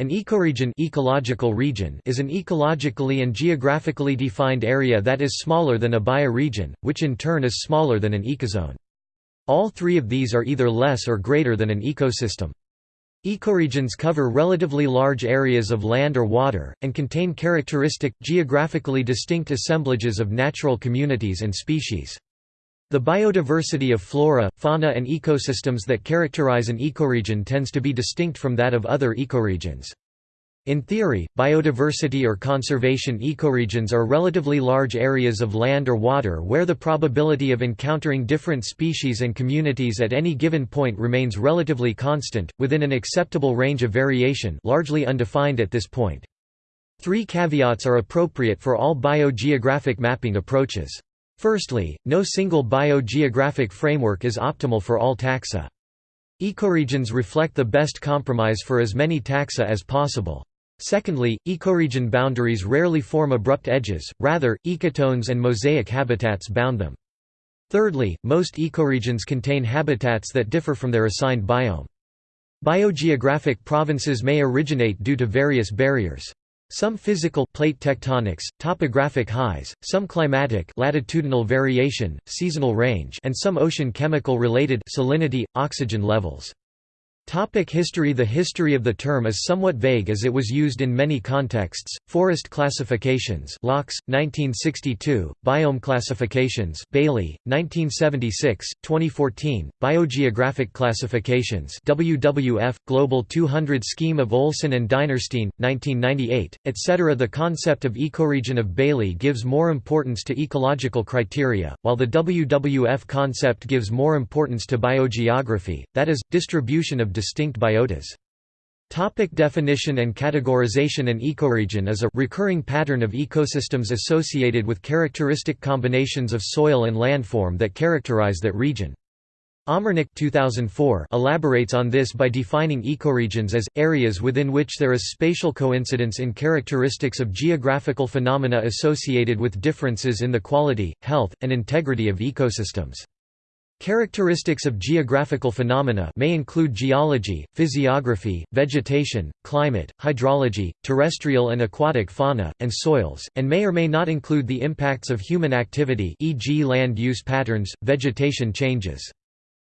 An ecoregion ecological region is an ecologically and geographically defined area that is smaller than a bioregion, which in turn is smaller than an ecozone. All three of these are either less or greater than an ecosystem. Ecoregions cover relatively large areas of land or water, and contain characteristic, geographically distinct assemblages of natural communities and species. The biodiversity of flora, fauna and ecosystems that characterize an ecoregion tends to be distinct from that of other ecoregions. In theory, biodiversity or conservation ecoregions are relatively large areas of land or water where the probability of encountering different species and communities at any given point remains relatively constant, within an acceptable range of variation largely undefined at this point. Three caveats are appropriate for all biogeographic mapping approaches. Firstly, no single biogeographic framework is optimal for all taxa. Ecoregions reflect the best compromise for as many taxa as possible. Secondly, ecoregion boundaries rarely form abrupt edges, rather, ecotones and mosaic habitats bound them. Thirdly, most ecoregions contain habitats that differ from their assigned biome. Biogeographic provinces may originate due to various barriers. Some physical plate tectonics, topographic highs, some climatic latitudinal variation, seasonal range and some ocean chemical related salinity, oxygen levels. Topic history The history of the term is somewhat vague as it was used in many contexts. Forest classifications Loucks, 1962, Biome classifications Bailey, 1976, 2014, Biogeographic classifications WWF, Global 200 Scheme of Olson and Dinerstein, 1998, etc. The concept of ecoregion of Bailey gives more importance to ecological criteria, while the WWF concept gives more importance to biogeography, that is, distribution of distinct biotas. Topic definition and categorization An ecoregion is a recurring pattern of ecosystems associated with characteristic combinations of soil and landform that characterize that region. Omernik 2004 elaborates on this by defining ecoregions as, areas within which there is spatial coincidence in characteristics of geographical phenomena associated with differences in the quality, health, and integrity of ecosystems. Characteristics of geographical phenomena may include geology, physiography, vegetation, climate, hydrology, terrestrial and aquatic fauna, and soils, and may or may not include the impacts of human activity e.g. land use patterns, vegetation changes.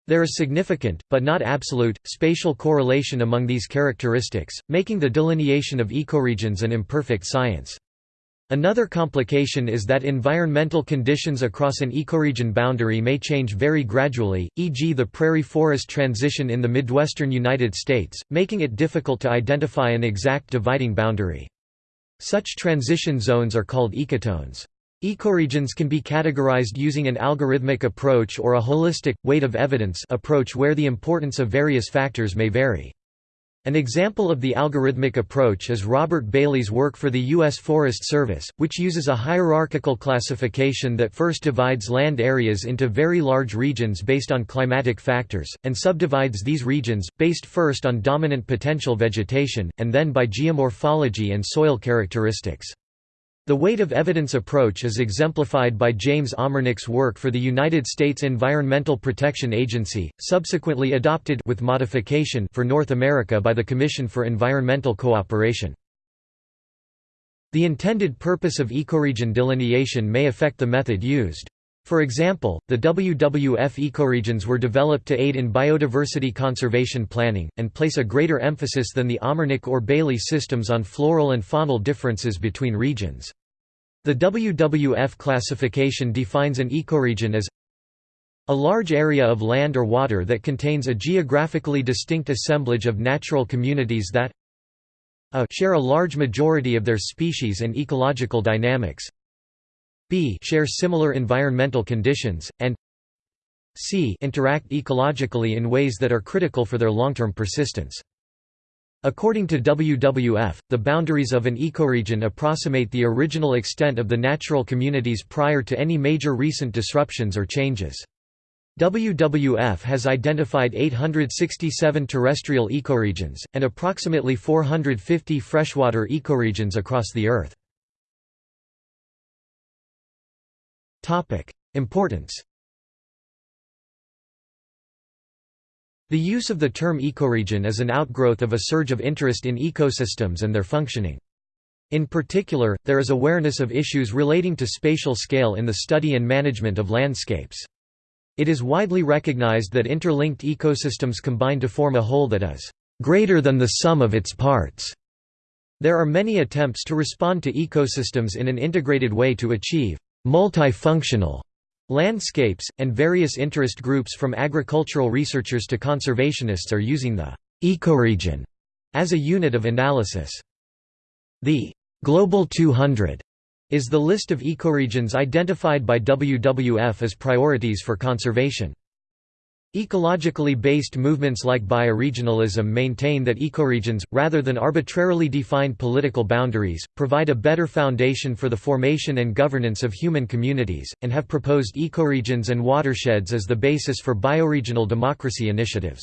There is significant, but not absolute, spatial correlation among these characteristics, making the delineation of ecoregions an imperfect science. Another complication is that environmental conditions across an ecoregion boundary may change very gradually, e.g. the prairie forest transition in the Midwestern United States, making it difficult to identify an exact dividing boundary. Such transition zones are called ecotones. Ecoregions can be categorized using an algorithmic approach or a holistic, weight of evidence approach where the importance of various factors may vary. An example of the algorithmic approach is Robert Bailey's work for the U.S. Forest Service, which uses a hierarchical classification that first divides land areas into very large regions based on climatic factors, and subdivides these regions, based first on dominant potential vegetation, and then by geomorphology and soil characteristics. The weight of evidence approach is exemplified by James Omernik's work for the United States Environmental Protection Agency, subsequently adopted with modification for North America by the Commission for Environmental Cooperation. The intended purpose of ecoregion delineation may affect the method used. For example, the WWF ecoregions were developed to aid in biodiversity conservation planning, and place a greater emphasis than the Omernik or Bailey systems on floral and faunal differences between regions. The WWF classification defines an ecoregion as a large area of land or water that contains a geographically distinct assemblage of natural communities that a share a large majority of their species and ecological dynamics b share similar environmental conditions, and c interact ecologically in ways that are critical for their long-term persistence. According to WWF, the boundaries of an ecoregion approximate the original extent of the natural communities prior to any major recent disruptions or changes. WWF has identified 867 terrestrial ecoregions, and approximately 450 freshwater ecoregions across the Earth. Importance The use of the term ecoregion is an outgrowth of a surge of interest in ecosystems and their functioning. In particular, there is awareness of issues relating to spatial scale in the study and management of landscapes. It is widely recognized that interlinked ecosystems combine to form a whole that is greater than the sum of its parts. There are many attempts to respond to ecosystems in an integrated way to achieve multifunctional landscapes, and various interest groups from agricultural researchers to conservationists are using the ecoregion as a unit of analysis. The Global 200 is the list of ecoregions identified by WWF as priorities for conservation. Ecologically based movements like bioregionalism maintain that ecoregions, rather than arbitrarily defined political boundaries, provide a better foundation for the formation and governance of human communities, and have proposed ecoregions and watersheds as the basis for bioregional democracy initiatives.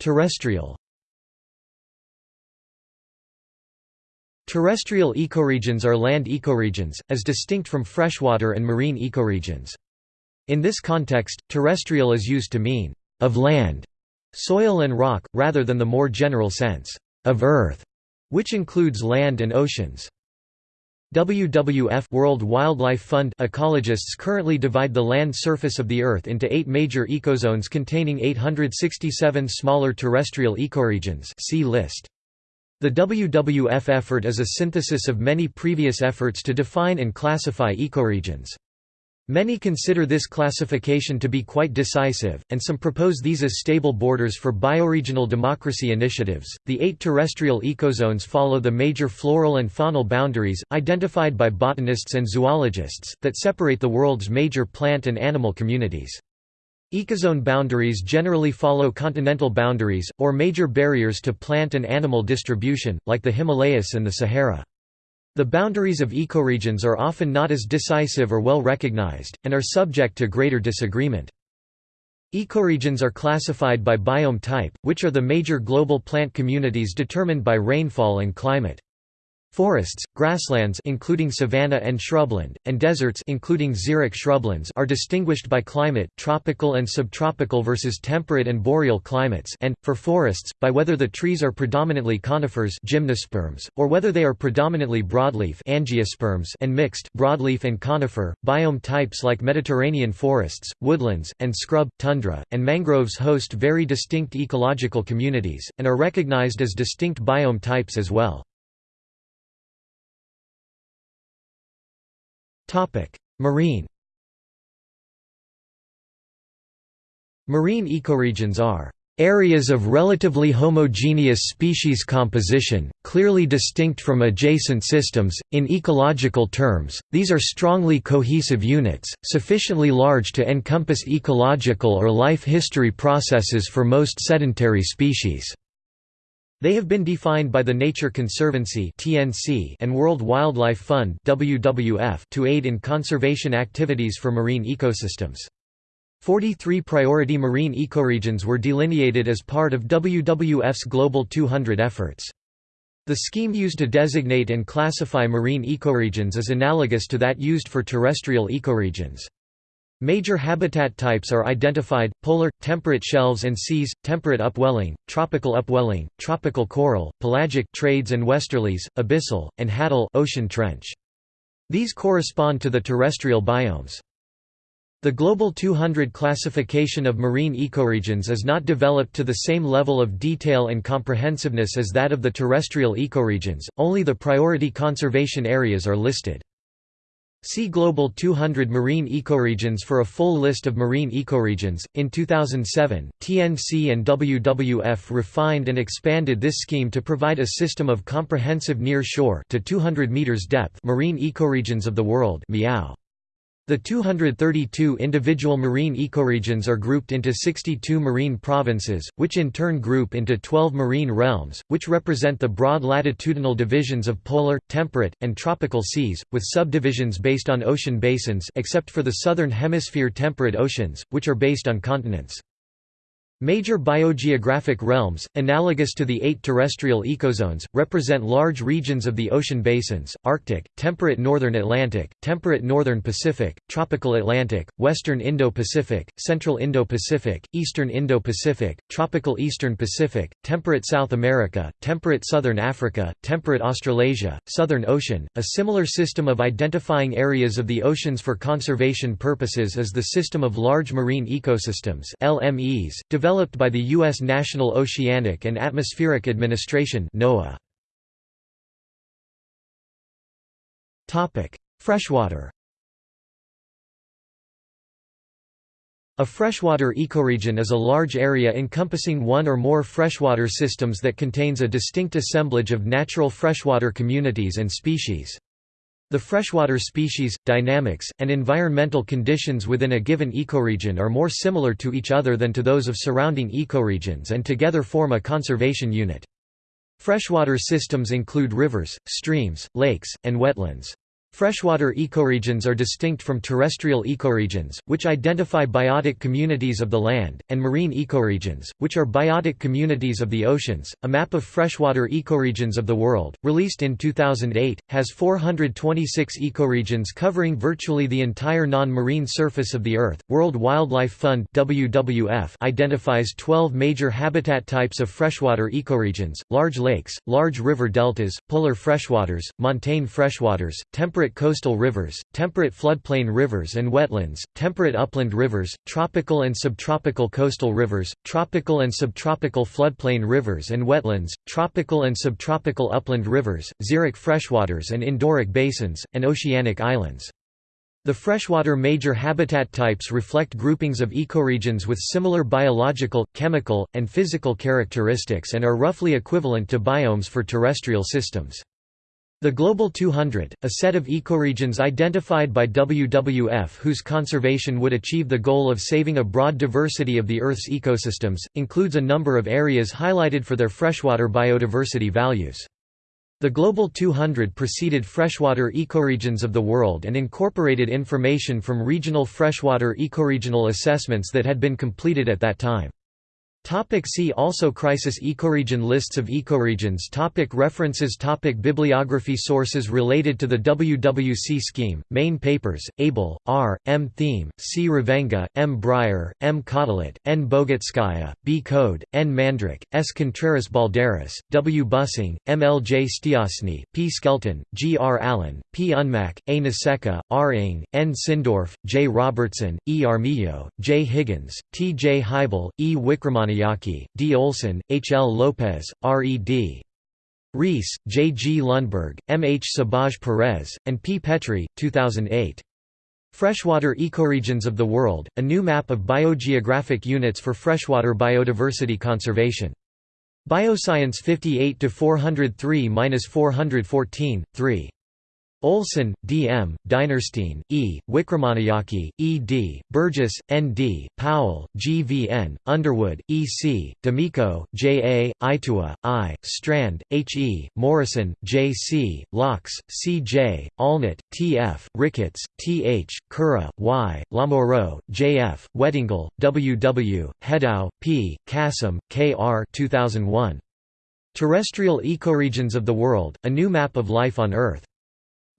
Terrestrial Terrestrial ecoregions are land ecoregions, as distinct from freshwater and marine ecoregions. In this context, terrestrial is used to mean, of land, soil and rock, rather than the more general sense, of earth, which includes land and oceans. WWF World Wildlife Fund ecologists currently divide the land surface of the Earth into eight major ecozones containing 867 smaller terrestrial ecoregions see list. The WWF effort is a synthesis of many previous efforts to define and classify ecoregions. Many consider this classification to be quite decisive, and some propose these as stable borders for bioregional democracy initiatives. The eight terrestrial ecozones follow the major floral and faunal boundaries, identified by botanists and zoologists, that separate the world's major plant and animal communities. Ecozone boundaries generally follow continental boundaries, or major barriers to plant and animal distribution, like the Himalayas and the Sahara. The boundaries of ecoregions are often not as decisive or well recognized, and are subject to greater disagreement. Ecoregions are classified by biome type, which are the major global plant communities determined by rainfall and climate. Forests, grasslands including savanna and shrubland, and deserts including xeric shrublands are distinguished by climate tropical and subtropical versus temperate and boreal climates and, for forests, by whether the trees are predominantly conifers gymnosperms, or whether they are predominantly broadleaf angiosperms and mixed broadleaf and conifer. Biome types like Mediterranean forests, woodlands, and scrub, tundra, and mangroves host very distinct ecological communities, and are recognized as distinct biome types as well. Marine Marine ecoregions are areas of relatively homogeneous species composition, clearly distinct from adjacent systems. In ecological terms, these are strongly cohesive units, sufficiently large to encompass ecological or life history processes for most sedentary species. They have been defined by the Nature Conservancy and World Wildlife Fund to aid in conservation activities for marine ecosystems. 43 priority marine ecoregions were delineated as part of WWF's Global 200 efforts. The scheme used to designate and classify marine ecoregions is analogous to that used for terrestrial ecoregions. Major habitat types are identified, polar, temperate shelves and seas, temperate upwelling, tropical upwelling, tropical coral, pelagic trades and westerlies, abyssal, and hadal ocean trench. These correspond to the terrestrial biomes. The Global 200 classification of marine ecoregions is not developed to the same level of detail and comprehensiveness as that of the terrestrial ecoregions, only the priority conservation areas are listed. See Global 200 marine ecoregions for a full list of marine ecoregions. In 2007, TNC and WWF refined and expanded this scheme to provide a system of comprehensive near shore to 200 meters depth marine ecoregions of the world. Meow. The 232 individual marine ecoregions are grouped into 62 marine provinces, which in turn group into 12 marine realms, which represent the broad latitudinal divisions of polar, temperate, and tropical seas, with subdivisions based on ocean basins except for the southern hemisphere temperate oceans, which are based on continents. Major biogeographic realms, analogous to the eight terrestrial ecozones, represent large regions of the ocean basins, Arctic, temperate northern Atlantic, temperate northern Pacific, tropical Atlantic, western Indo-Pacific, central Indo-Pacific, eastern Indo-Pacific, tropical eastern Pacific, temperate South America, temperate southern Africa, temperate Australasia, southern ocean. A similar system of identifying areas of the oceans for conservation purposes is the system of large marine ecosystems LMEs, developed by the U.S. National Oceanic and Atmospheric Administration NOAA. Freshwater A freshwater ecoregion is a large area encompassing one or more freshwater systems that contains a distinct assemblage of natural freshwater communities and species. The freshwater species, dynamics, and environmental conditions within a given ecoregion are more similar to each other than to those of surrounding ecoregions and together form a conservation unit. Freshwater systems include rivers, streams, lakes, and wetlands. Freshwater ecoregions are distinct from terrestrial ecoregions, which identify biotic communities of the land, and marine ecoregions, which are biotic communities of the oceans. A map of freshwater ecoregions of the world, released in 2008, has 426 ecoregions covering virtually the entire non-marine surface of the Earth. World Wildlife Fund (WWF) identifies 12 major habitat types of freshwater ecoregions: large lakes, large river deltas, polar freshwaters, montane freshwaters, temperate temperate coastal rivers, temperate floodplain rivers and wetlands, temperate upland rivers, tropical and subtropical coastal rivers, tropical and subtropical floodplain rivers and wetlands, tropical and subtropical upland rivers, xeric freshwaters and endorheic basins, and oceanic islands. The freshwater major habitat types reflect groupings of ecoregions with similar biological, chemical, and physical characteristics and are roughly equivalent to biomes for terrestrial systems. The Global 200, a set of ecoregions identified by WWF whose conservation would achieve the goal of saving a broad diversity of the Earth's ecosystems, includes a number of areas highlighted for their freshwater biodiversity values. The Global 200 preceded freshwater ecoregions of the world and incorporated information from regional freshwater ecoregional assessments that had been completed at that time. Topic see also Crisis ecoregion Lists of ecoregions topic References topic Bibliography Sources related to the WWF scheme, main papers, Abell, R., M. Thieme, C. Revenga, M. Bryer, M. Kottelat, N. Bogutskaya, B. Coad, N. Mandrak, S. Contreras Balderas, W. Bussing, M. L. J. Stiassny, P. Skelton, G. R. Allen, P. Unmack, A. Naseka, R. Ng, N. Sindorf, J. Robertson, E. Armillo, J. Higgins, T. J. Heibel, E. Wikramanayake D. Olson, H. L. Lopez, R. E. D. Reese, J. G. Lundberg, M. H. Sabaj Perez, and P. Petry, 2008. Freshwater Ecoregions of the World, a new map of biogeographic units for freshwater biodiversity conservation. Bioscience 58 403-414, 3. Olson, D. M., Dinerstein, E., Wikramanayake, E. D., Burgess, N. D., Powell, G. V. N., Underwood, E. C., D'Amico, J. A., Itoua, I., Strand, H. E., Morrison, J. C., Loucks, C. J., Allnutt, T. F., Ricketts, T. H., Kura, Y., Lamoreux, J. F., Wettengel, W. W., Hedao, P., Kassem, K. R. 2001. Terrestrial Ecoregions of the World, A New Map of Life on Earth.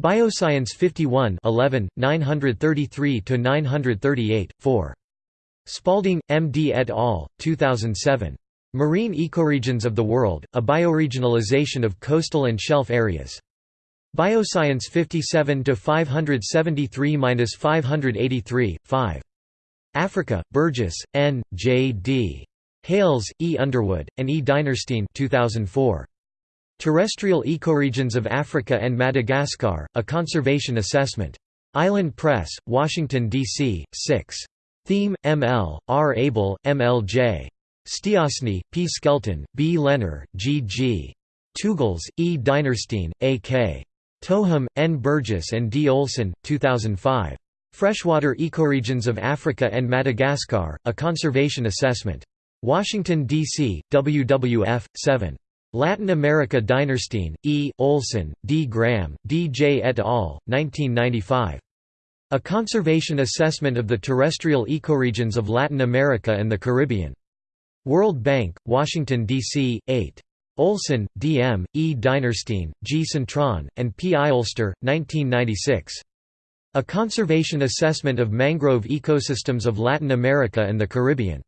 Bioscience 51 11, 933–938, 4. Spalding, M. D. et al., 2007. Marine Ecoregions of the World, a Bioregionalization of Coastal and Shelf Areas. Bioscience 57–573–583, 5. Africa, Burgess, N., J. D. Hales, E. Underwood, and E. Dinerstein 2004. Terrestrial Ecoregions of Africa and Madagascar, a Conservation Assessment. Island Press, Washington, D.C., 6. Thieme, M.L., R. Abell, M. L. J. Stiassny, P. Skelton, B. Lehner, G. G. Teugels, E. Dinerstein, A. K. Toham, N. Burgess and D. Olson, 2005. Freshwater Ecoregions of Africa and Madagascar, a Conservation Assessment. Washington, D.C., WWF, 7. Latin America Dinerstein, E. Olson, D. Graham, D. J. et al., 1995. A Conservation Assessment of the Terrestrial Ecoregions of Latin America and the Caribbean. World Bank, Washington, D.C., 8. Olson, D. M., E. Dinerstein, G. Cintron, and P. Iolster, 1996. A Conservation Assessment of Mangrove Ecosystems of Latin America and the Caribbean.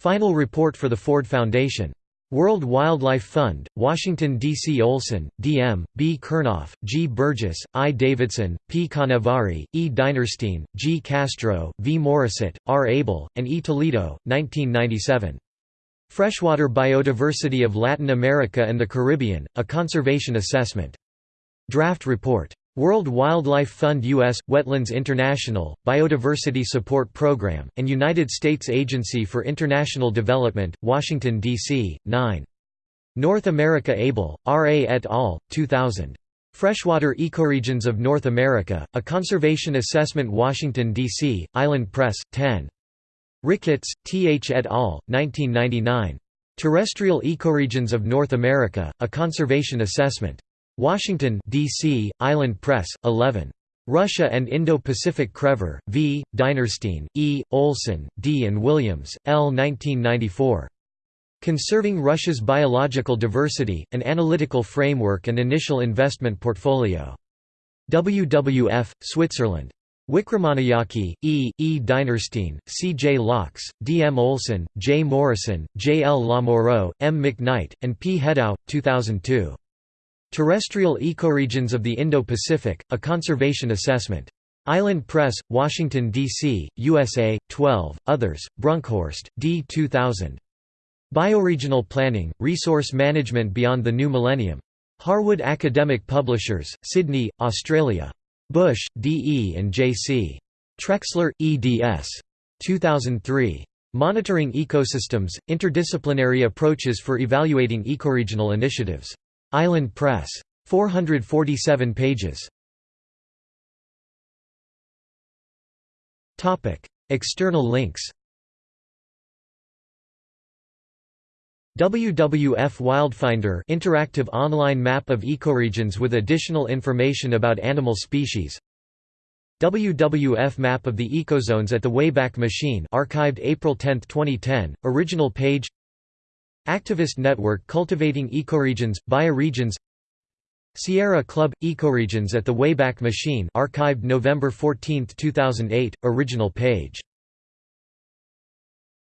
Final report for the Ford Foundation. World Wildlife Fund, Washington, D.C. Olson, D.M., B. Kernoff, G. Burgess, I. Davidson, P. Canevari, E. Dinerstein, G. Castro, V. Morisset, R. Abell, and E. Toledo, 1997. Freshwater Biodiversity of Latin America and the Caribbean, A Conservation Assessment. Draft Report. World Wildlife Fund U.S., Wetlands International, Biodiversity Support Program, and United States Agency for International Development, Washington, D.C., 9. North America Abell, R. A. et al., 2000. Freshwater Ecoregions of North America, A Conservation Assessment Washington, D.C., Island Press, 10. Ricketts, T. H. et al., 1999. Terrestrial Ecoregions of North America, A Conservation Assessment. Washington, D.C., Island Press, 11. Russia and Indo-Pacific Krever, V., Dinerstein, E., Olson, D. and Williams, L. 1994. Conserving Russia's Biological Diversity, An Analytical Framework and Initial Investment Portfolio. WWF, Switzerland. Wikramanayake, E., E. Dinerstein, C. J. Loucks, D. M. Olson, J. Morrison, J. L. Lamoreux, M. McKnight, and P. Hedao, 2002. Terrestrial Ecoregions of the Indo-Pacific, A Conservation Assessment. Island Press, Washington, D.C., USA, 12, others, Brunckhorst, D. 2000. Bioregional Planning, Resource Management Beyond the New Millennium. Harwood Academic Publishers, Sydney, Australia. Busch, D. E. and J. C. Trexler, eds. 2003. Monitoring Ecosystems, Interdisciplinary Approaches for Evaluating Ecoregional Initiatives. Island Press. 447 pages. External links WWF Wildfinder interactive online map of ecoregions with additional information about animal species WWF map of the ecozones at the Wayback Machine archived April 10, 2010, original page Activist Network Cultivating Ecoregions, Bioregions. Sierra Club – Ecoregions at the Wayback Machine archived November 14, 2008, original page